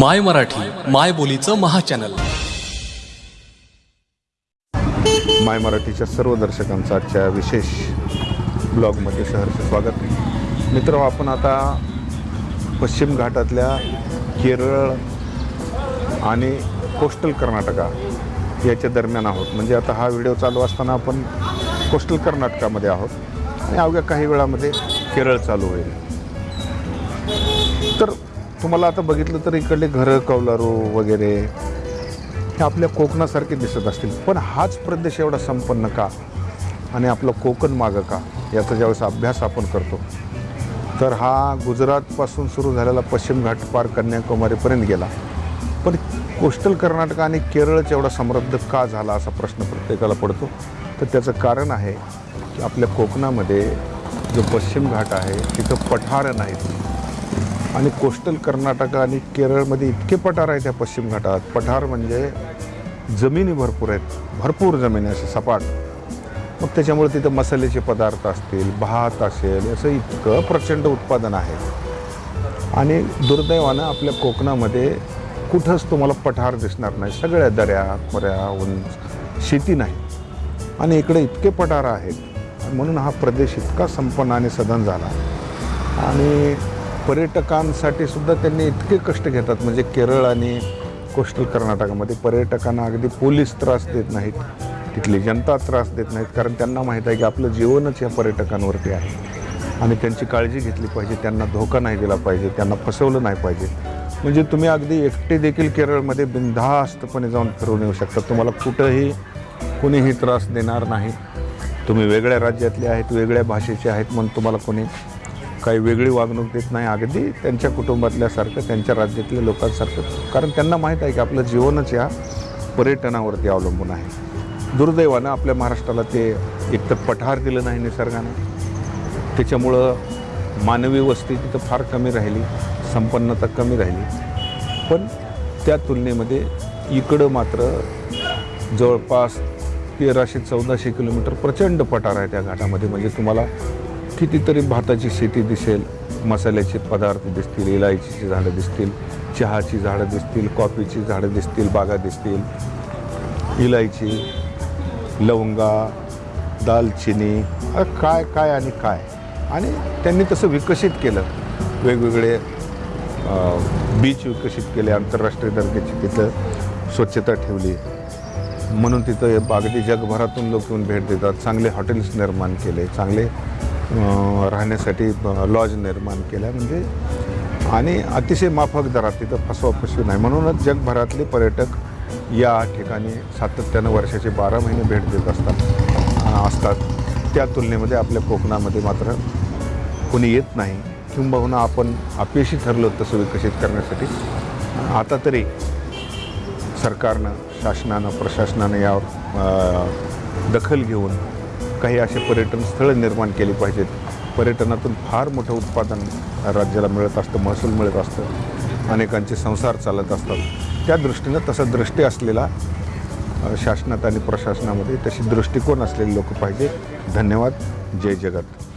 माय मराठी माय बोलीचं महाचॅनल. माय मराठीच्या सर्व दर्शकांचं आजच्या विशेष ब्लॉगमध्ये सहर्ष स्वागत. मित्र आपण आता पश्चिम घाटातल्या केरळ आणि कोस्टल कर्नाटका याच्या दरम्यान आहोत. म्हणजे आता हा व्हिडिओ चालू असताना आपण कोस्टल कर्नाटकामध्ये आहोत. आणि अवघ्या काही वेळामध्ये केरळ चालू होईल. तर तुम्हाला आता बघितलं तर इकडले घरं कौलारू वगैरे हे आपल्या कोकणासारखे दिसत असतील. पण हाच प्रदेश एवढा संपन्न का? आणि आपलं कोकण मागं का? याचा ज्यावेळेस अभ्यास आपण करतो. तर हा गुजरातपासून सुरू झालेला पश्चिम घाट पार कन्याकुमारीपर्यंत गेला. पण कोस्टल कर्नाटक आणि केरळच एवढा समृद्ध का झाला असा प्रश्न प्रत्येकाला पडतो. तर त्याचं कारण आहे की आपल्या कोकणामध्ये जो पश्चिम घाट आहे तिथं पठारं नाहीत. आणि कोस्टल कर्नाटक आणि केरळमध्ये इतके पठार आहेत त्या पश्चिम घाटात. पठार म्हणजे जमिनी भरपूर आहेत. भरपूर जमिनी असे सपाट. मग त्याच्यामुळे तिथं मसाल्याचे पदार्थ असतील भात असेल असं इतकं प्रचंड उत्पादन आहे. आणि दुर्दैवानं आपल्या कोकणामध्ये कुठंच तुम्हाला पठार दिसणार नाही. सगळ्या दऱ्या खोऱ्या उंच शेती नाही. आणि इकडे इतके पठार आहेत. म्हणून हा प्रदेश इतका संपन्न आणि सदन झाला. आणि पर्यटकांसाठी सुद्धा त्यांनी इतके कष्ट घेतात. म्हणजे केरळ आणि कोस्टल कर्नाटकामध्ये पर्यटकांना अगदी पोलीस त्रास देत नाहीत. तिथली जनता त्रास देत नाहीत. कारण त्यांना माहीत आहे की आपलं जीवनच या पर्यटकांवरती आहे. आणि त्यांची काळजी घेतली पाहिजे. त्यांना धोका नाही दिला पाहिजे. त्यांना फसवलं नाही पाहिजे. म्हणजे तुम्ही अगदी एकटे देखील केरळमध्ये बिनधास्तपणे जाऊन फिरून येऊ शकता. तुम्हाला कुठंही कुणीही त्रास देणार नाही. तुम्ही वेगळ्या राज्यातले आहेत वेगळ्या भाषेचे आहेत म्हणून तुम्हाला कोणी काही वेगळी वागणूक देत नाही. अगदी त्यांच्या कुटुंबातल्यासारखं त्यांच्या राज्यातल्या लोकांसारखं. कारण त्यांना माहीत आहे की आपलं जीवनच या पर्यटनावरती अवलंबून आहे. दुर्दैवानं आपल्या महाराष्ट्राला ते एकतर पठार दिलं नाही निसर्गानं. त्याच्यामुळं मानवी वस्ती तिथं फार कमी राहिली संपन्नता कमी राहिली. पण त्या तुलनेमध्ये इकडं मात्र जवळपास तेराशे चौदाशे किलोमीटर प्रचंड पठार आहे त्या घाटामध्ये. म्हणजे तुम्हाला कितीतरी भाताची शेती दिसेल मसाल्याचे पदार्थ दिसतील इलायचीची झाडं दिसतील चहाची झाडं दिसतील कॉफीची झाडं दिसतील बागा दिसतील इलायची लवंगा दालचिनी काय काय आणि काय. आणि त्यांनी तसं विकसित केलं. वेगवेगळे बीच विकसित केले आंतरराष्ट्रीय दर्जाची तिथं स्वच्छता ठेवली. म्हणून तिथं अगदी जगभरातून लोक येऊन भेट देतात. चांगले हॉटेल्स निर्माण केले चांगले राहण्यासाठी लॉज निर्माण केल्या म्हणजे आणि अतिशय माफक दरात तिथं फसवाफसवी नाही. म्हणूनच जगभरातले पर्यटक या ठिकाणी सातत्यानं वर्षाचे बारा महिने भेट देत असतात असतात. त्या तुलनेमध्ये आपल्या कोकणामध्ये मात्र कोणी येत नाही. किंबहुना आपण अपयशी ठरलो तसं विकसित करण्यासाठी. आता तरी सरकारनं शासनानं प्रशासनानं यावर दखल घेऊन काही असे पर्यटन स्थळं निर्माण केली पाहिजेत. पर्यटनातून फार मोठं उत्पादन राज्याला मिळत असतं महसूल मिळत असतं. अनेकांचे संसार चालत असतात. त्या दृष्टीनं तसा दृष्टी असलेला शासनात आणि प्रशासनामध्ये तशी दृष्टिकोन असलेले लोक पाहिजे धन्यवाद. जय जगत.